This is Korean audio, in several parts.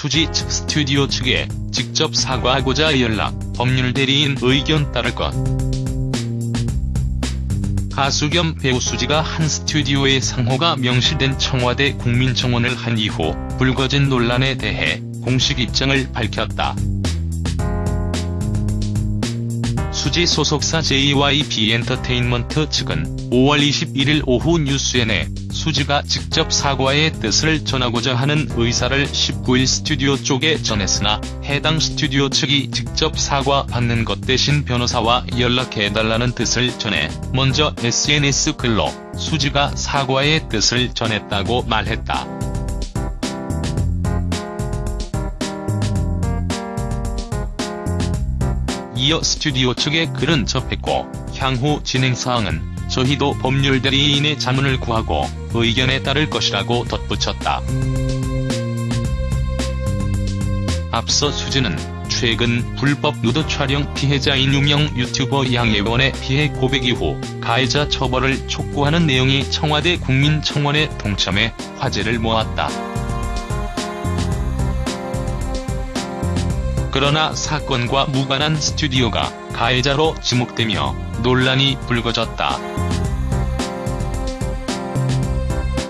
수지 측 스튜디오 측에 직접 사과하고자 연락, 법률 대리인 의견 따를 것. 가수 겸 배우 수지가 한 스튜디오의 상호가 명시된 청와대 국민청원을 한 이후 불거진 논란에 대해 공식 입장을 밝혔다. 수지 소속사 JYP 엔터테인먼트 측은 5월 21일 오후 뉴스엔에 수지가 직접 사과의 뜻을 전하고자 하는 의사를 19일 스튜디오 쪽에 전했으나 해당 스튜디오 측이 직접 사과 받는 것 대신 변호사와 연락해달라는 뜻을 전해 먼저 SNS 글로 수지가 사과의 뜻을 전했다고 말했다. 이어 스튜디오 측에 글은 접했고 향후 진행사항은 저희도 법률 대리인의 자문을 구하고 의견에 따를 것이라고 덧붙였다. 앞서 수지는 최근 불법 누드 촬영 피해자인 유명 유튜버 양예원의 피해 고백 이후 가해자 처벌을 촉구하는 내용이 청와대 국민청원에 동참해 화제를 모았다. 그러나 사건과 무관한 스튜디오가 가해자로 지목되며 논란이 불거졌다.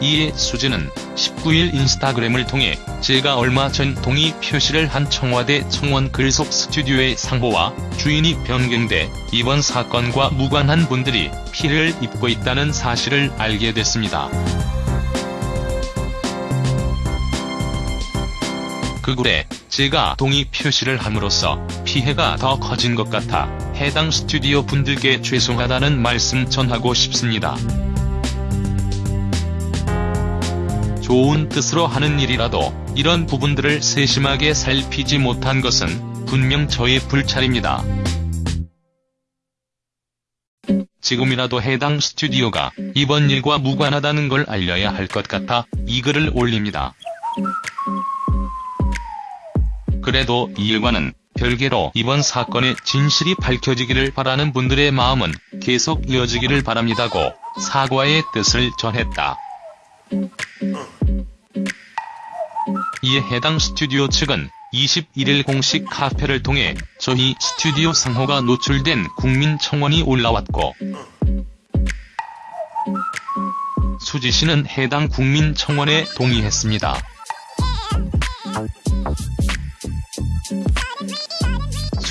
이에 수지는 19일 인스타그램을 통해 제가 얼마 전 동의 표시를 한 청와대 청원 글속 스튜디오의 상호와 주인이 변경돼 이번 사건과 무관한 분들이 피해를 입고 있다는 사실을 알게 됐습니다. 그 글에 제가 동의 표시를 함으로써 피해가 더 커진 것 같아 해당 스튜디오 분들께 죄송하다는 말씀 전하고 싶습니다. 좋은 뜻으로 하는 일이라도 이런 부분들을 세심하게 살피지 못한 것은 분명 저의 불찰입니다. 지금이라도 해당 스튜디오가 이번 일과 무관하다는 걸 알려야 할 것 같아 이 글을 올립니다. 그래도 이 일과는 별개로 이번 사건의 진실이 밝혀지기를 바라는 분들의 마음은 계속 이어지기를 바랍니다고 사과의 뜻을 전했다. 이에 해당 스튜디오 측은 21일 공식 카페를 통해 저희 스튜디오 상호가 노출된 국민 청원이 올라왔고 수지 씨는 해당 국민 청원에 동의했습니다.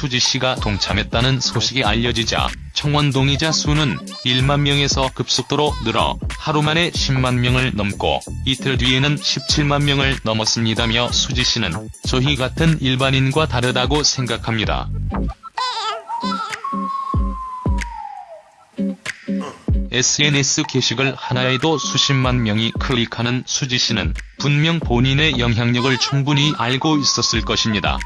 수지 씨가 동참했다는 소식이 알려지자 청원 동의자 수는 1만 명에서 급속도로 늘어 하루 만에 10만 명을 넘고 이틀 뒤에는 17만 명을 넘었습니다며 수지 씨는 저희 같은 일반인과 다르다고 생각합니다. SNS 게시글 하나에도 수십만 명이 클릭하는 수지 씨는 분명 본인의 영향력을 충분히 알고 있었을 것입니다.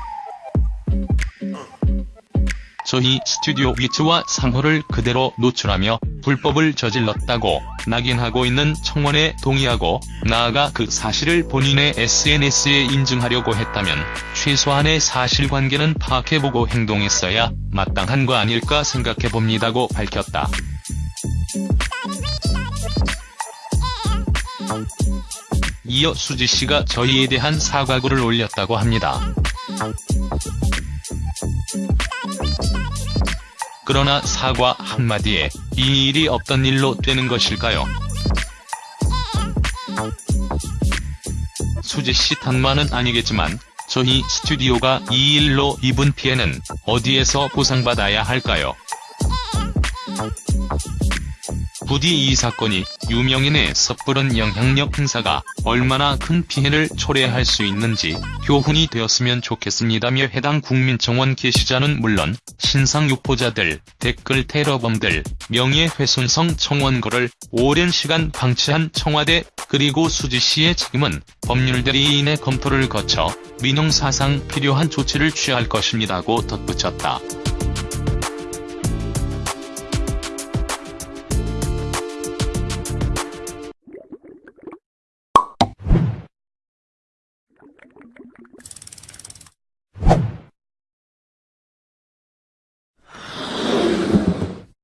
저희 스튜디오 위치와 상호를 그대로 노출하며 불법을 저질렀다고 낙인하고 있는 청원에 동의하고 나아가 그 사실을 본인의 SNS에 인증하려고 했다면 최소한의 사실관계는 파악해보고 행동했어야 마땅한 거 아닐까 생각해봅니다고 밝혔다. 이어 수지씨가 저희에 대한 사과글을 올렸다고 합니다. 그러나 사과 한마디에 이 일이 없던 일로 되는 것일까요? 수지씨 탓만은 아니겠지만 저희 스튜디오가 이 일로 입은 피해는 어디에서 보상받아야 할까요? 부디 이 사건이 유명인의 섣부른 영향력 행사가 얼마나 큰 피해를 초래할 수 있는지 교훈이 되었으면 좋겠습니다며 해당 국민청원 게시자는 물론 신상 유포자들, 댓글 테러범들, 명예훼손성 청원거를 오랜 시간 방치한 청와대 그리고 수지씨의 책임은 법률대리인의 검토를 거쳐 민형사상 필요한 조치를 취할 것입니다고 덧붙였다.